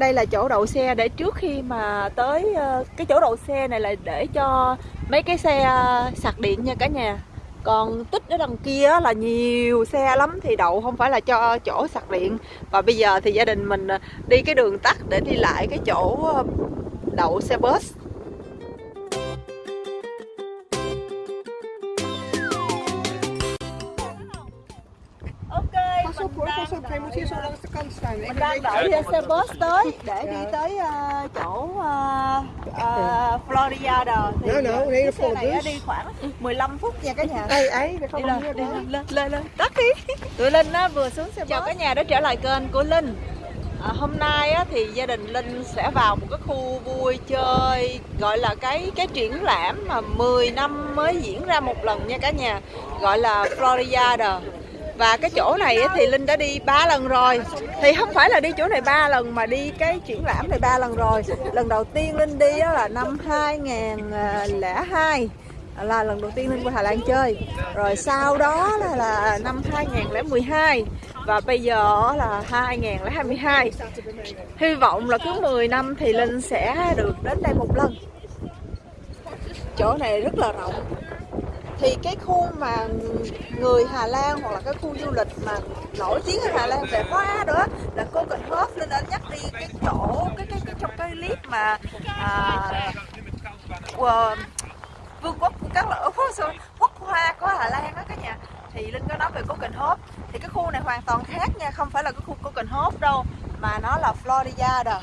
đây là chỗ đậu xe để trước khi mà tới ờ, cái chỗ đậu xe này là để cho mấy cái xe ờ, sạc điện nha cả nhà. Còn tích ở đằng kia là nhiều xe lắm thì đậu không phải là cho chỗ sạc điện. Và bây giờ thì gia đình mình ờ, đi cái đường tắt để đi lại cái chỗ đậu xe bus. Zo langs de kant staan. Ik mình đang đợi xe bus tới để đi tới ờ, chỗ uh, uh, Florida thì nou, ờ, een hele chiếc xe này bus. đi khoảng 15 phút nha. cả nhà ei, daar đi lên đi lên lên lên lên tắt đi. Tụi linh á vừa xuống xe chào cả nhà đã trở lại kênh của linh. À, hôm nay á, thì gia đình linh sẽ vào một cái khu vui chơi gọi là cái cái triển lãm mà 10 năm mới diễn ra một lần nha cả nhà gọi là Florida và cái chỗ này thì linh đã đi ba lần rồi. Thì không phải là đi chỗ này ba lần mà đi cái triển lãm này ba lần rồi. Lần đầu tiên linh đi là năm 2002 là lần đầu tiên Linh qua Hà Lan chơi. Rồi sau đó là, là năm 2012 và bây giờ là 2022 hy vọng là cứ 10 năm thì Linh sẽ được đến đây một lần. Chỗ này rất là rộng thì cái khu mà người Hà Lan hoặc là cái khu du lịch mà nổi tiếng ở Hà Lan về hoa đó là cô Cần hớp. Nên đã nhắc đi cái chỗ cái cái, cái trong cái clip mà à, uh, vương quốc của các loại quốc hoa của Hà Lan đó cả nhà. Thì Linh có nói về Copenhagen thì cái khu này hoàn toàn khác nha không phải là cái khu Copenhagen đâu mà nó là Florida đó.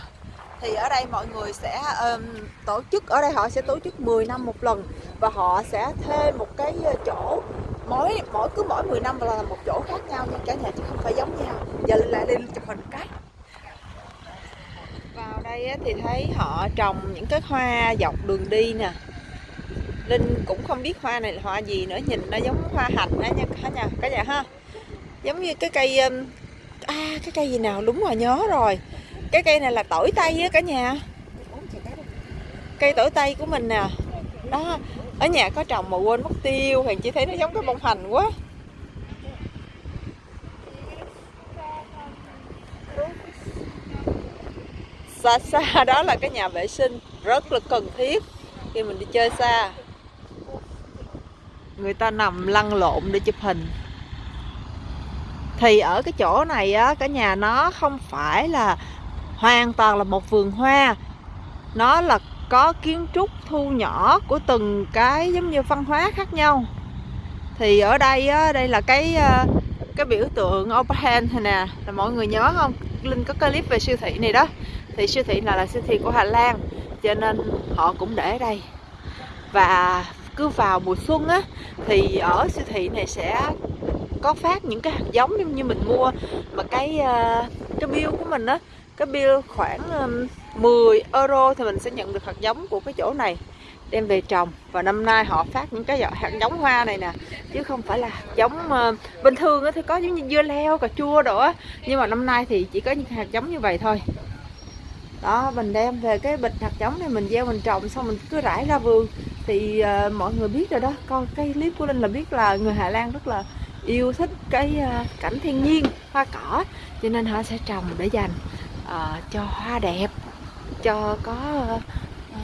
Thì ở đây mọi người sẽ um, tổ chức ở đây họ sẽ tổ chức 10 năm một lần và họ sẽ thuê một cái chỗ mỗi mỗi cứ mỗi 10 năm là một chỗ khác nhau nha cả nhà chứ không phải giống nhau. Giờ Linh lại lên chụp hình cái. Vào đây thì thấy họ trồng những cái hoa dọc đường đi nè. Linh cũng không biết hoa này là hoa gì nữa nhìn nó giống hoa hạnh đó nha cả nhà cả nhà ha. Giống như cái cây à cái cây gì nào đúng rồi nhớ rồi. Cái cây này là tỏi tây á cả nhà. Cây tỏi tây của mình nè. Đó ở nhà có trồng mà quên mất tiêu thì chỉ thấy nó giống cái bông hành quá. Xa xa, đó là cái nhà vệ sinh, rất là cần thiết khi mình đi chơi xa. Người ta nằm lăn lộn để chụp hình. Thì ở cái chỗ này á, cả nhà nó không phải là hoàn toàn là một vườn hoa. Nó là có kiến trúc thu nhỏ của từng cái, giống như văn hóa khác nhau. Thì ở đây á, đây là cái ờ, cái biểu tượng Open này nè. Là mọi người nhớ không? Linh có clip về siêu thị này đó. Thì siêu thị là là siêu thị của Hà Lan, cho nên họ cũng để ở đây. Và cứ vào mùa xuân á, thì ở siêu thị này sẽ có phát những cái hạt giống giống như mình mua. Mà cái ờ, cái bill của mình á cái bill khoảng um, 10 euro thì mình sẽ nhận được hạt giống của cái chỗ này đem về trồng. Và năm nay họ phát những cái hạt giống hoa này nè chứ không phải là giống uh, bình thường thì có giống như dưa leo cà chua đồ nhưng mà năm nay thì chỉ có những hạt giống như vậy thôi. Đó mình đem về cái bịch hạt giống này mình gieo mình trồng xong mình cứ rải ra vườn. Thì uh, mọi người biết rồi đó coi cái clip của linh là biết là người hà lan rất là yêu thích cái uh, cảnh thiên nhiên hoa cỏ. Cho nên họ sẽ trồng để dành uh, cho hoa đẹp cho có uh,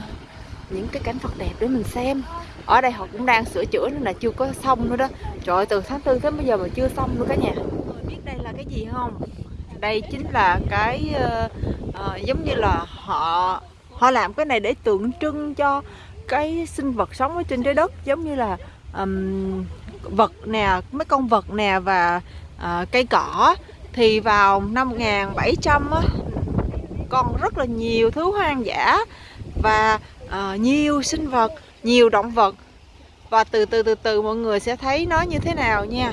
những cái cảnh vật đẹp để mình xem. Ở đây họ cũng đang sửa chữa nên là chưa có xong nữa đó. Trời ơi, từ tháng tư tới bây giờ mà chưa xong nữa cả nhà. Biết đây là cái gì không? Đây chính là cái uh, uh, giống như là họ họ làm cái này để tượng trưng cho cái sinh vật sống ở trên trái đất. Giống như là um, vật nè mấy con vật nè và uh, cây cỏ. Thì vào năm 1700 á, còn rất là nhiều thứ hoang dã và uh, nhiều sinh vật nhiều động vật. Và từ từ từ từ mọi người sẽ thấy nó như thế nào nha.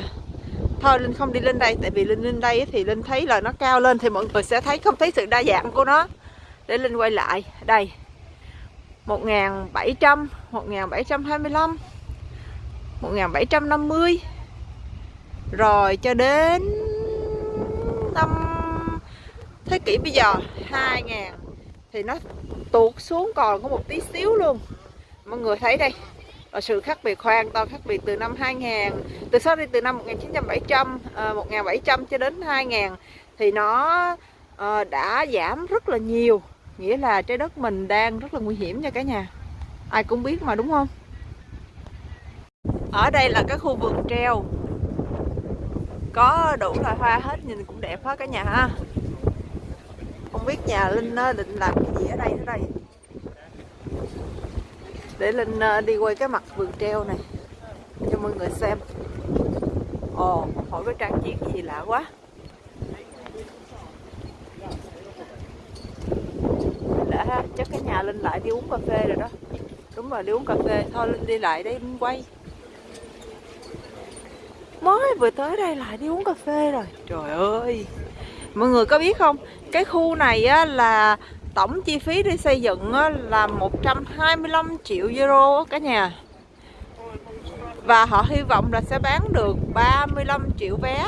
Thôi linh không đi lên đây tại vì linh lên đây thì linh thấy là nó cao lên thì mọi người sẽ thấy không thấy sự đa dạng của nó. Để linh quay lại đây. 1700 1725 1750 rồi cho đến năm thế kỷ bây giờ 2000 thì nó tuột xuống còn có một tí xíu luôn. Mọi người thấy đây và sự khác biệt hoàn toàn khác biệt từ năm 2000 từ sau đi từ năm 1900 uh, 1700 cho đến 2000 thì nó ờ, đã giảm rất là nhiều. Nghĩa là trái đất mình đang rất là nguy hiểm nha cả nhà. Ai cũng biết mà đúng không? Ở đây là cái khu vườn treo. Có đủ loại hoa hết nhìn cũng đẹp hết cả nhà ha không biết nhà linh định làm cái gì ở đây nữa đây. Để linh đi quay cái mặt vườn treo này, cho mọi người xem. Ồ, hỏi cái trang trí gì lạ quá. Lạ ha, chắc cái nhà linh lại đi uống cà phê rồi đó. Đúng rồi, đi uống cà phê. Thôi, linh đi lại đây, linh quay. Mới vừa tới đây lại đi uống cà phê rồi. Trời ơi mọi người có biết không? Cái khu này á, là tổng chi phí đi xây dựng á, là 125 triệu euro cả nhà. Và họ hy vọng là sẽ bán được 35 triệu vé.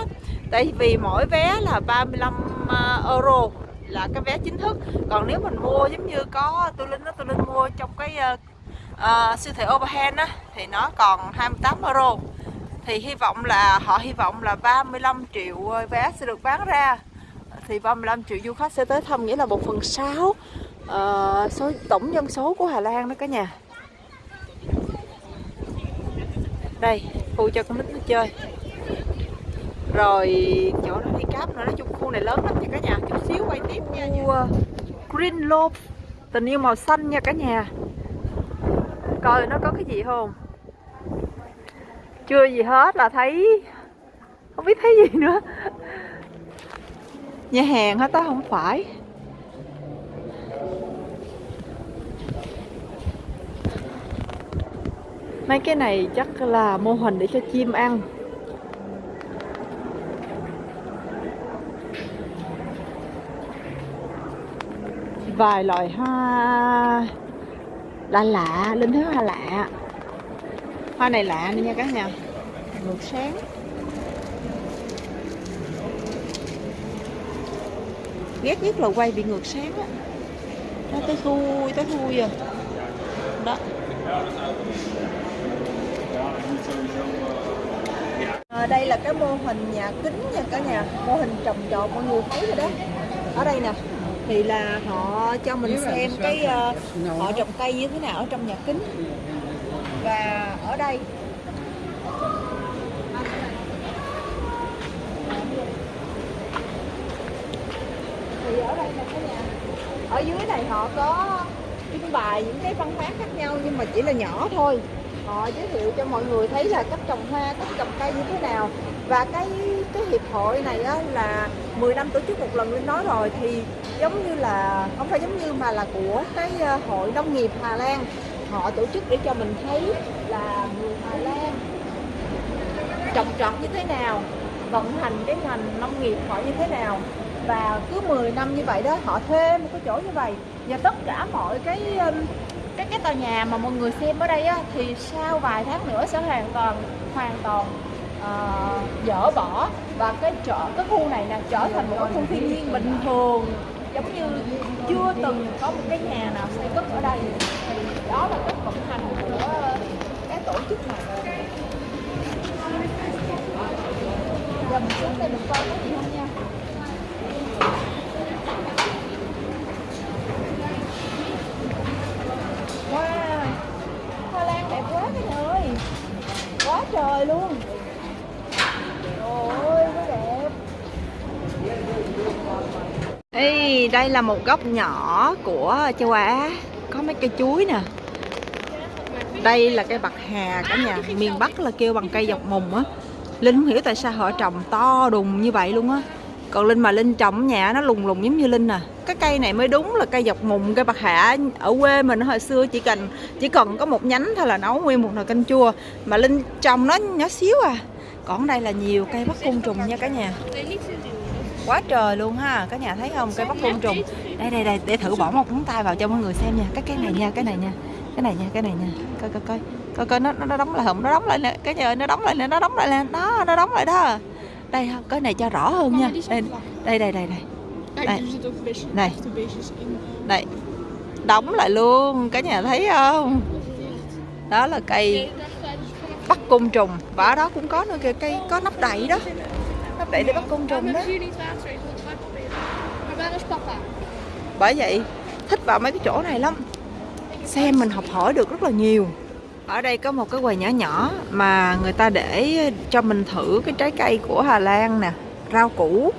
Tại vì mỗi vé là 35 à, euro là cái vé chính thức. Còn nếu mình mua giống như có tôi linh đó tôi linh mua trong cái uh, uh, siêu thị overhand á thì nó còn 28 euro. Thì hy vọng là họ hy vọng là 35 triệu vé sẽ được bán ra thì 35 triệu du khách sẽ tới thăm nghĩa là 1 phần 6 uh, số tổng dân số của Hà Lan đó cả nhà. Đây khu cho con nít nó chơi. Rồi chỗ đó đi cáp nữa nói chung khu này lớn lắm nha cả nhà. Chút xíu quay tiếp nha khu uh, Green Lobe tình yêu màu xanh nha cả nhà. Coi nó có cái gì không? Chưa gì hết là thấy không biết thấy gì nữa nhà hàng hết á không phải. Mấy cái này chắc là mô hình để cho chim ăn. Vài loại hoa lạ lạ linh thứ hoa lạ. Hoa này lạ nè nha cả nhà. Ngược sáng. Ghét nhất là quay bị ngược sáng á. Nó tới thui tới thui à. Đó. À, đây là cái mô hình nhà kính nha cả nhà. Mô hình trồng trọt mọi người thấy rồi đó. Ở đây nè thì là họ cho mình xem cái uh, họ trồng cây như thế nào ở trong nhà kính. Và ở đây thì ở đây là cái nhà ở dưới này họ có trưng bày những cái văn hóa khác nhau nhưng mà chỉ là nhỏ thôi. Họ giới thiệu cho mọi người thấy là cách trồng hoa cách trồng cây như thế nào. Và cái cái hiệp hội này á, là 10 năm tổ chức một lần lên nói rồi thì giống như là không phải giống như mà là của cái ờ, hội nông nghiệp Hà Lan. Họ tổ chức để cho mình thấy là người Hà Lan trồng trọt như thế nào vận hành cái ngành nông nghiệp họ như thế nào và cứ 10 năm như vậy đó họ thuê một cái chỗ như vậy. Và tất cả mọi cái um, cái cái tòa nhà mà mọi người xem ở đây á, thì sau vài tháng nữa sẽ hoàn toàn hoàn toàn uh, dỡ bỏ. Và cái chợ cái khu này là trở thành một cái khu thiên nhiên bình thường. Giống như chưa từng có một cái nhà nào xây cất ở đây. Thì đó là cách vận hành của ờ, cái tổ chức này. Giờ mình xuống đây mình coi có gì. không nha wow hoa lan đẹp quá cái nhà ơi quá trời luôn. Ôi đẹp. Ê, đây là một góc nhỏ của châu Á. Có mấy cây chuối nè. Đây là cây bạc hà cả nhà Miền Bắc là kêu bằng cây dọc mùng á. Linh không hiểu tại sao họ trồng to đùng như vậy luôn á. Còn Linh mà Linh trồng nhà nó lùng lùng giống như Linh à. Cái cây này mới đúng là cây dọc mùng, cây bạc hạ. Ở quê mình hồi xưa chỉ cần chỉ cần có một nhánh thôi là nấu nguyên một nồi canh chua. Mà Linh trồng nó nhỏ xíu à. Còn đây là nhiều cây bắt côn trùng nha cả nhà. Quá trời luôn ha. Cả nhà thấy không? Cây bắt côn trùng. Đây đây đây. Để thử bỏ một ngón tay vào cho mọi người xem nha. Cái cái này nha cái này nha. Cái này nha cái này nha. Coi coi coi. Coi coi nó nó đóng lại không? Nó đóng lại nè. Cái nhà nó đóng lại nè nó đóng lại nè. Đó nó đóng lại đó đây không cái này cho rõ hơn nha. Đây đây đây đây đây. Đây này đây. Đóng lại luôn cả nhà thấy không? Đó là cây bắt côn trùng. Và ở đó cũng có nữa kìa cây có nắp đậy đó. Nắp đậy để bắt côn trùng đó. Bởi vậy thích vào mấy cái chỗ này lắm. Xem mình học hỏi được rất là nhiều ở đây có một cái quầy nhỏ nhỏ mà người ta để cho mình thử cái trái cây của Hà Lan nè rau củ.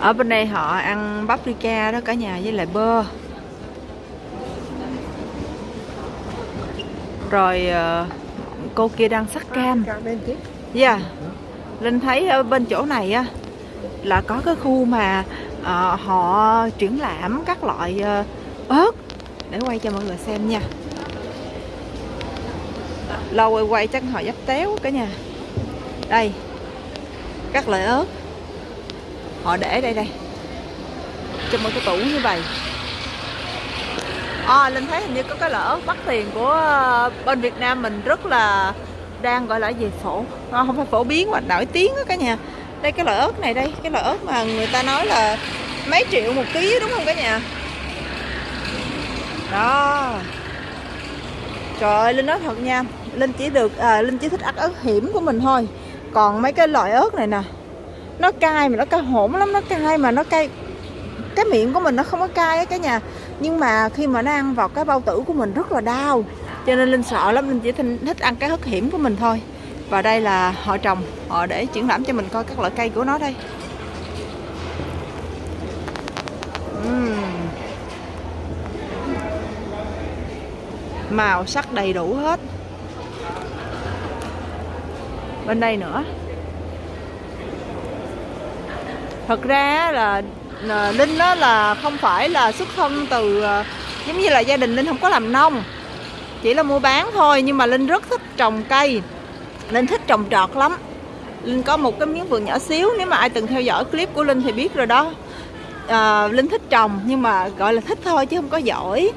Ở bên đây họ ăn paprika đó cả nhà với lại bơ. Rồi ờ, cô kia đang sắc cam. Dạ. Linh thấy ở bên chỗ này á là có cái khu mà ờ, họ triển lãm các loại ờ, ớt. Để quay cho mọi người xem nha. Lâu quay quay chắc họ dắp téo cả nhà. Đây. Các loại ớt. Họ để đây đây. Trong một cái tủ như vậy. À, Linh thấy hình như có cái loại ớt bắt tiền của ờ, bên Việt Nam mình rất là đang gọi là gì phổ à, không phải phổ biến mà nổi tiếng đó cả nhà đây cái loại ớt này đây cái loại ớt mà người ta nói là mấy triệu một ký đúng không cả nhà đó trời ơi linh nói thật nha linh chỉ được à, linh chỉ thích ăn ớt hiểm của mình thôi. Còn mấy cái loại ớt này nè nó cay mà nó cay hổn lắm nó cay mà nó cay. Cái miệng của mình nó không có cay á cả nhà. Nhưng mà khi mà nó ăn vào cái bao tử của mình rất là đau. Cho nên linh sợ lắm linh chỉ thích, thích ăn cái ớt hiểm của mình thôi. Và đây là họ trồng họ để triển lãm cho mình coi các loại cây của nó đây. Màu sắc đầy đủ hết bên đây nữa. Thật ra là, ờ, linh đó là không phải là xuất thân từ ờ, giống như là gia đình linh không có làm nông chỉ là mua bán thôi nhưng mà linh rất thích trồng cây linh thích trồng trọt lắm. Linh có một cái miếng vườn nhỏ xíu nếu mà ai từng theo dõi clip của linh thì biết rồi đó. À, linh thích trồng nhưng mà gọi là thích thôi chứ không có giỏi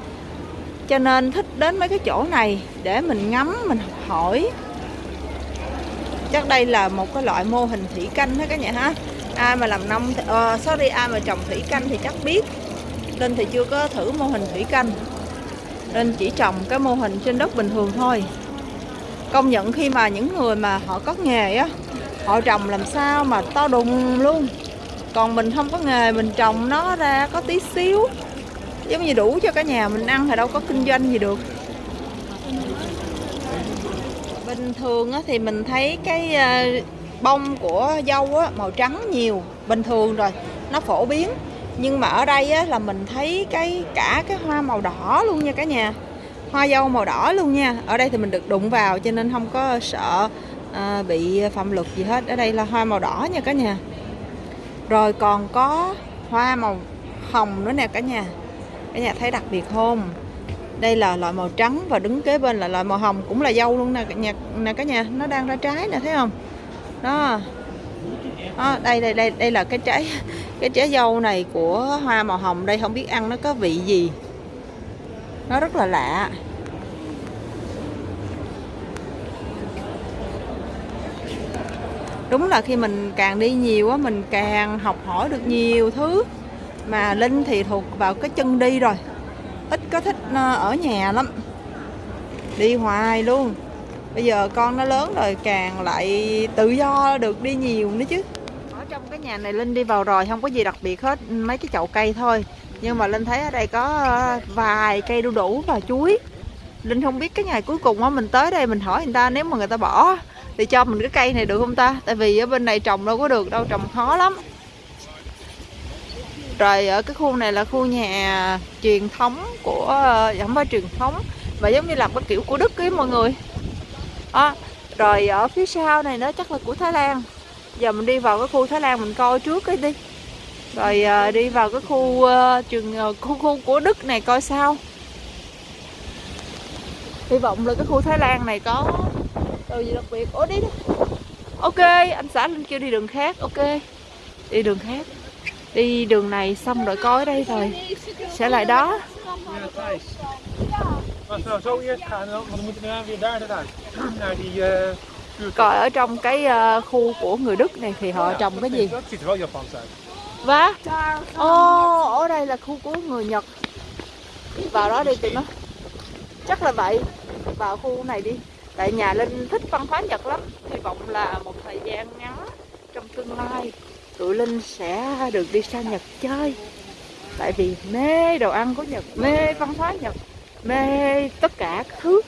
cho nên thích đến mấy cái chỗ này để mình ngắm mình học hỏi chắc đây là một cái loại mô hình thủy canh đó cả nhà ha. Ai mà làm nông uh, sorry ai mà trồng thủy canh thì chắc biết. Linh thì chưa có thử mô hình thủy canh. Nên chỉ trồng cái mô hình trên đất bình thường thôi. Công nhận khi mà những người mà họ có nghề á họ trồng làm sao mà to đùng luôn. Còn mình không có nghề mình trồng nó ra có tí xíu. Giống như đủ cho cả nhà mình ăn thì đâu có kinh doanh gì được bình thường á, thì mình thấy cái ờ, bông của dâu á, màu trắng nhiều bình thường rồi nó phổ biến. Nhưng mà ở đây á, là mình thấy cái cả cái hoa màu đỏ luôn nha cả nhà. Hoa dâu màu đỏ luôn nha. Ở đây thì mình được đụng vào cho nên không có sợ à, bị phạm luật gì hết. Ở đây là hoa màu đỏ nha cả nhà. Rồi còn có hoa màu hồng nữa nè cả nhà. Cả nhà thấy đặc biệt không? Đây là loại màu trắng và đứng kế bên là loại màu hồng cũng là dâu luôn nè cả nhà nè cả nhà nó đang ra trái nè thấy không? Đó. Đó, đây đây đây đây là cái trái cái trái dâu này của hoa màu hồng. Đây không biết ăn nó có vị gì. Nó rất là lạ. Đúng là khi mình càng đi nhiều á mình càng học hỏi được nhiều thứ mà linh thì thuộc vào cái chân đi rồi có thích ờ, ở nhà lắm. Đi hoài luôn. Bây giờ con nó lớn rồi, càng lại tự do được đi nhiều nữa chứ. Ở trong cái nhà này linh đi vào rồi, không có gì đặc biệt hết, mấy cái chậu cây thôi. Nhưng mà linh thấy ở đây có ờ, vài cây đu đủ và chuối. Linh không biết cái ngày cuối cùng á, mình tới đây mình hỏi người ta, nếu mà người ta bỏ thì cho mình cái cây này được không ta? Tại vì ở bên này trồng đâu có được, đâu trồng khó lắm rồi ở cái khu này là khu nhà truyền thống của ờ, giảm không truyền thống và giống như làm cái kiểu của đức ấy mọi người. À, rồi ở phía sau này nó chắc là của thái lan. Giờ mình đi vào cái khu thái lan mình coi trước cái đi. Rồi ờ, đi vào cái khu ờ, trường khu khu của đức này coi sao. Hy vọng là cái khu thái lan này có đồ gì đặc biệt. Ủa đi đi. Ok anh xã linh kêu đi đường khác ok. Đi đường khác đi đường này xong rồi coi ở đây rồi. Sẽ lại đó. Coi ở trong cái ờ, khu của người đức này thì họ trồng cái gì? Và ô oh, ở đây là khu của người Nhật. Vào đó đi tụi nó. Chắc là vậy. Vào khu này đi. Tại nhà Linh thích văn hóa Nhật lắm. Hy vọng là một thời gian ngắn Trong tương lai tụi Linh sẽ được đi sang Nhật chơi tại vì mê đồ ăn của Nhật mê văn hóa Nhật mê tất cả các thứ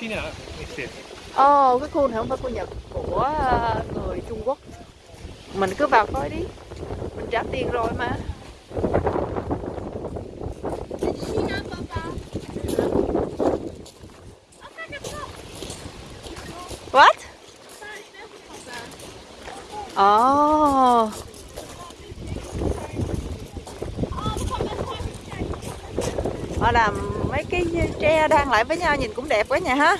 China is dit. Ồ, cái khu này không phải của Nhật của ờ, người Trung Quốc mình cứ vào coi đi mình trả tiền rồi mà. What? Ồ, Oh, họ làm mấy cái tre đang lại với nhau nhìn cũng đẹp quá nha ha.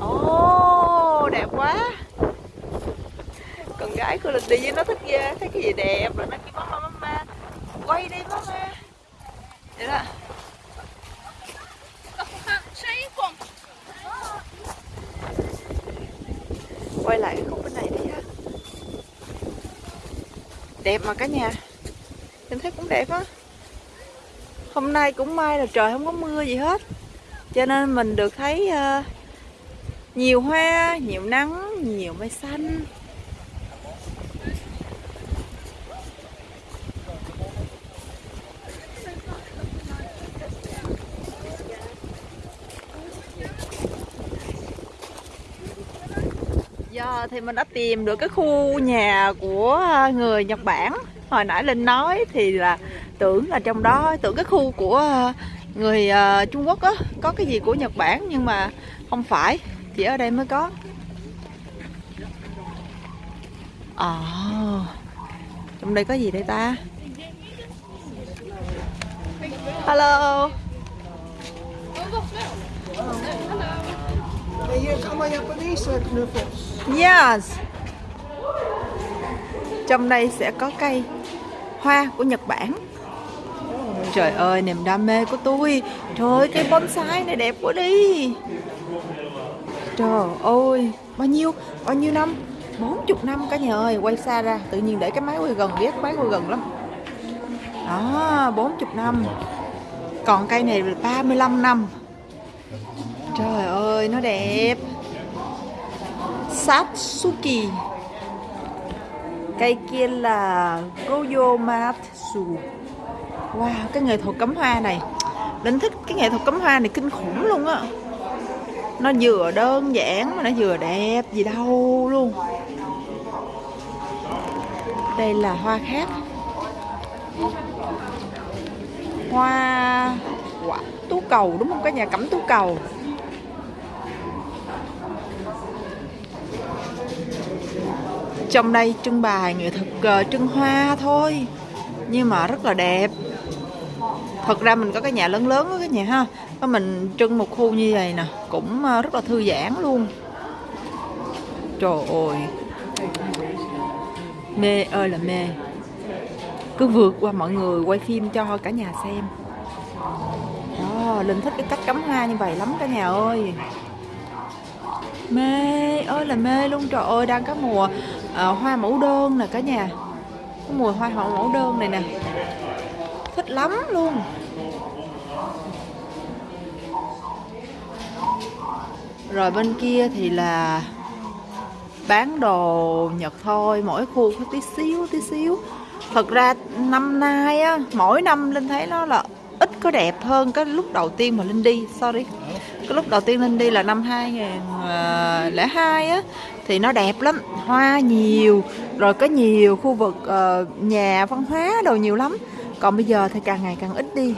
Ồ, đẹp quá. Con gái của Linh đi với nó thích ờ, ghê, thấy cái gì đẹp rồi nó kêu mama mama, quay đi mama. Vậy đó. Quay lại cái khúc bên này đi ha đẹp mà cả nhà. Mình thấy cũng đẹp á. Hôm nay cũng may là trời không có mưa gì hết. Cho nên mình được thấy uh, nhiều hoa nhiều nắng nhiều mây xanh. Giờ thì mình đã tìm được cái khu nhà của à, người Nhật Bản. Hồi nãy Linh nói thì là tưởng là trong đó Tưởng cái khu của à, người à, Trung Quốc á Có cái gì của Nhật Bản nhưng mà không phải. Chỉ ở đây mới có. Ồ Trong đây có gì đây ta? Hello. Hey, hier, ga maar Japanese uh, knuffels. Yes. Trong đây sẽ có cây hoa của Nhật Bản. Trời ơi, niềm đam mê của tôi. Trời ơi, cây bonsai này đẹp quá đi. Trời ơi, bao nhiêu, bao nhiêu năm? 40 năm cả nhà ơi, quay xa ra, tự nhiên để cái máy quay gần, ghét máy quay gần lắm. Đó, 40 năm. Còn cây này là 35 năm. Trời ơi, nó đẹp. Satsuki. Cây kia là Goyomatsu Wow, cái nghệ thuật cắm hoa này. Linh thích cái nghệ thuật cắm hoa này kinh khủng luôn á. Nó vừa đơn giản mà nó vừa đẹp gì đâu luôn. Đây là hoa khác. Hoa quả tú cầu đúng không? Cái nhà cắm tú cầu. Trong đây trưng bày nghệ thuật ờ, trưng hoa thôi. Nhưng mà rất là đẹp. Thật ra mình có cái nhà lớn lớn đó cái nhà ha, có mình trưng một khu như vậy nè, cũng ờ, rất là thư giãn luôn. Trời ơi. Mê ơi là mê. Cứ vượt qua mọi người, quay phim cho cả nhà xem. Đó, linh thích cái cách cắm hoa như vậy lắm cả nhà ơi. Mê ơi là mê luôn, trời ơi, đang có mùa à, hoa mẫu đơn nè cả nhà. Có mùa hoa hậu mẫu đơn này nè. Thích lắm luôn. Rồi bên kia thì là bán đồ Nhật thôi mỗi khu có tí xíu tí xíu. Thật ra năm nay á mỗi năm Linh thấy nó là ít có đẹp hơn cái lúc đầu tiên mà Linh đi sorry. Cái lúc đầu tiên Linh đi là năm 2002 à, á thì nó đẹp lắm hoa nhiều rồi có nhiều khu vực uh, nhà văn hóa đồ nhiều lắm. Còn bây giờ thì càng ngày càng ít đi.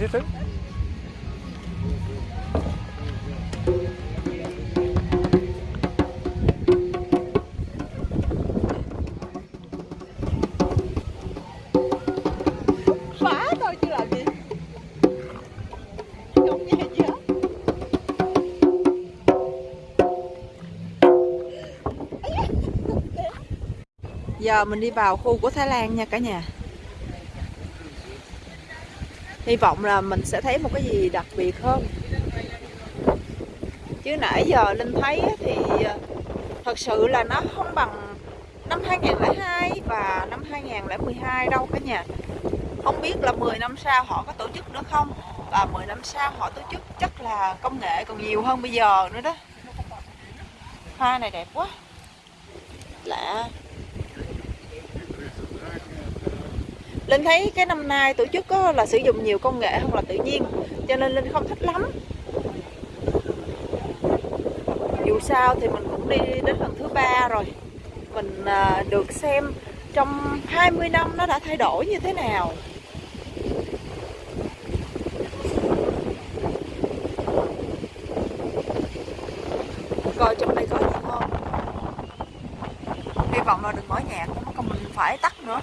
Gì? Hết. Giờ mình đi vào khu của Thái Lan nha cả nhà hy vọng là mình sẽ thấy một cái gì đặc biệt hơn. Chứ nãy giờ Linh thấy thì ờ, thật sự là nó không bằng năm 2002 và năm 2012 đâu cả nhà. Không biết là 10 năm sau họ có tổ chức nữa không? Và 10 năm sau họ tổ chức chắc là công nghệ còn nhiều hơn bây giờ nữa đó. Hoa này đẹp quá. Lạ. Linh thấy cái năm nay tổ chức có là sử dụng nhiều công nghệ hơn là tự nhiên, cho nên Linh không thích lắm. Dù sao thì mình cũng đi đến lần thứ ba rồi. Mình à, được xem trong 20 năm nó đã thay đổi như thế nào coi trong đây có gì không hy vọng là đừng mở nhạc mất công mình phải tắt nữa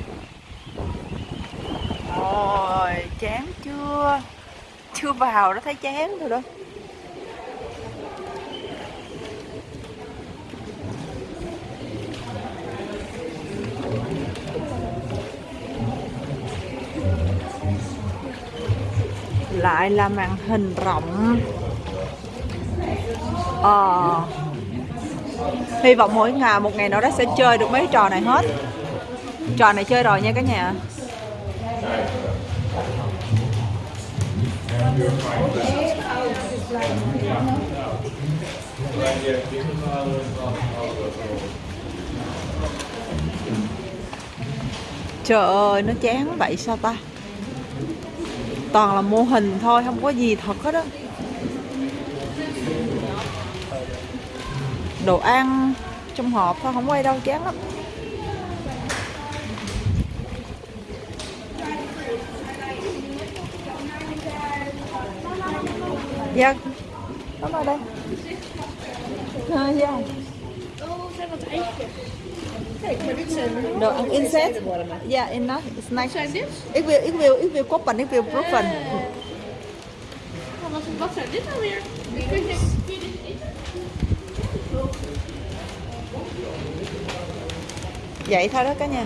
ôi chán chưa chưa nó thấy chán rồi đó. Lại là màn hình rộng. Ờ. Hy vọng mỗi ngày, một ngày nào đó sẽ chơi được mấy trò này hết. Trò này chơi rồi nha cả nhà. Trời ơi, nó chán vậy sao ta? Toàn là mô hình thôi, không có gì thật hết á. Đồ ăn trong hộp thôi, không quay đâu, chán lắm. Dạ. Nó vào đây. À, dạ. Đồ ăn insect dạ in nó. It's nice. Ik wil ik wil ik wil koppen ik wil proeven Wat, wat zijn dit nou weer? Kun je, kun je dit eten? vậy thôi đó cả nhà.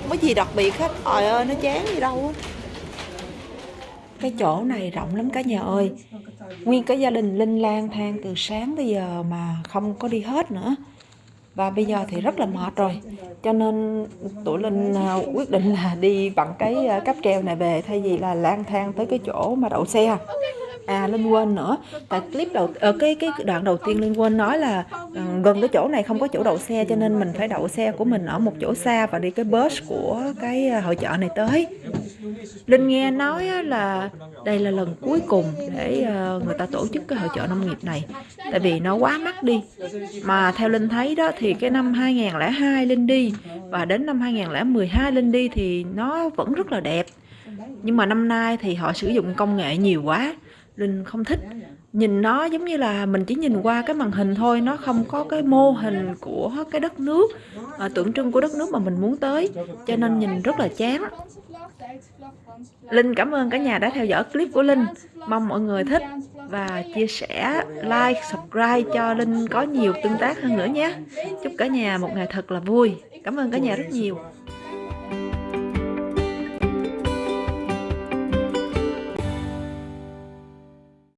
Không có gì đặc biệt hết? Trời ơi nó chán gì đâu. á cái chỗ này rộng lắm cả nhà ơi. Nguyên cái gia đình linh lang thang từ sáng tới giờ mà không có đi hết nữa. Và bây giờ thì rất là mệt rồi. Cho nên tụi linh à, quyết định là đi bằng cái à, cáp treo này về, thay vì là lang thang tới cái chỗ mà đậu xe à linh quên nữa. Tại clip đầu ở cái cái đoạn đầu tiên linh quên nói là ờ, gần cái chỗ này không có chỗ đậu xe cho nên mình phải đậu xe của mình ở một chỗ xa và đi cái bus của cái ờ, hội chợ này tới. Linh nghe nói là đây là lần cuối cùng để người ta tổ chức cái hội chợ nông nghiệp này. Tại vì nó quá mắc đi. Mà theo linh thấy đó thì cái năm 2002 linh đi và đến năm 2012 linh đi thì nó vẫn rất là đẹp. Nhưng mà năm nay thì họ sử dụng công nghệ nhiều quá linh không thích. Nhìn nó giống như là mình chỉ nhìn qua cái màn hình thôi nó không có cái mô hình của cái đất nước à, tượng trưng của đất nước mà mình muốn tới cho nên nhìn rất là chán. Linh cảm ơn cả nhà đã theo dõi clip của Linh. Mong mọi người thích và chia sẻ like subscribe cho Linh có nhiều tương tác hơn nữa nhé. Chúc cả nhà một ngày thật là vui. Cảm ơn cả nhà rất nhiều.